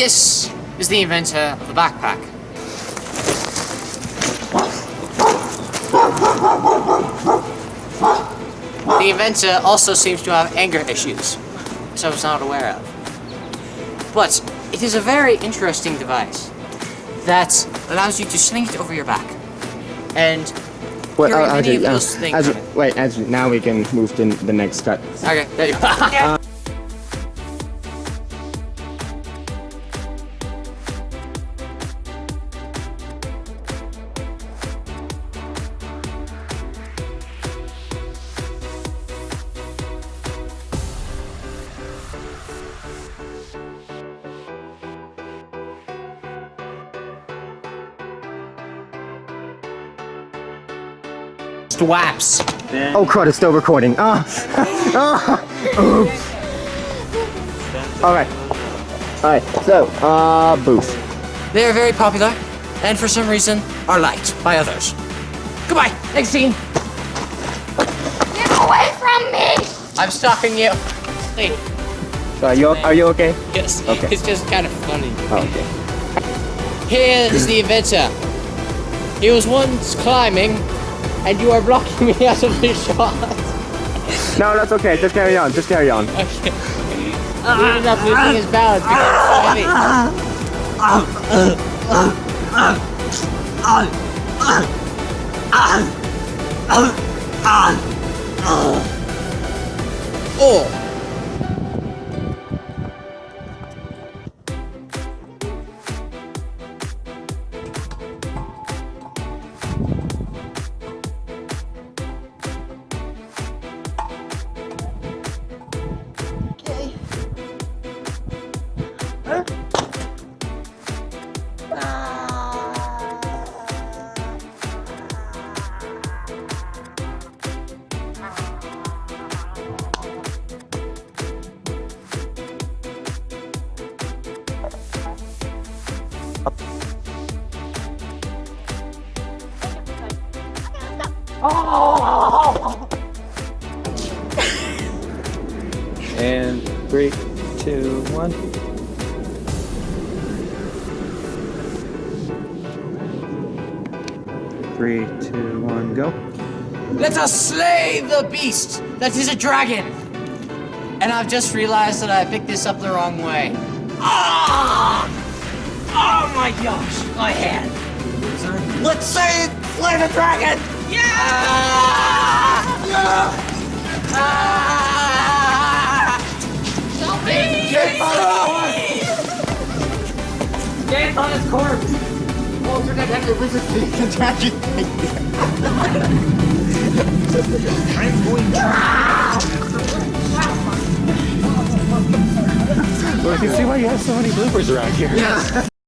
This is the inventor of the backpack. The inventor also seems to have anger issues, which I was not aware of. But it is a very interesting device that allows you to sling it over your back. And Wait, carry uh, many Andrew, uh, those things Andrew, on it. wait, Andrew, now we can move to the next cut. Okay, there you go. Swaps. Oh crud, it's still recording. Ah! ah! Oops. Alright. Alright, so, uh, booth. They are very popular, and for some reason are liked by others. Goodbye. Next scene. Get away from me! I'm stopping you. Hey. So are you, are you okay? Yes. Okay. It's just kind of funny. Oh, okay. Here is the inventor. He was once climbing, and you are blocking me out of the shot. No, that's okay, just carry on, just carry on. Okay. He ended up losing his balance because it's so heavy. Oh. And three, two, one. Three, two, one, go. Let us slay the beast that is a dragon. And I've just realized that I picked this up the wrong way. Ah! Oh my gosh, my hand. Let's say slay the dragon. Yeah! Ah! On his corpse. Alternate and wizard attacking Well, I can see why you have so many bloopers around here.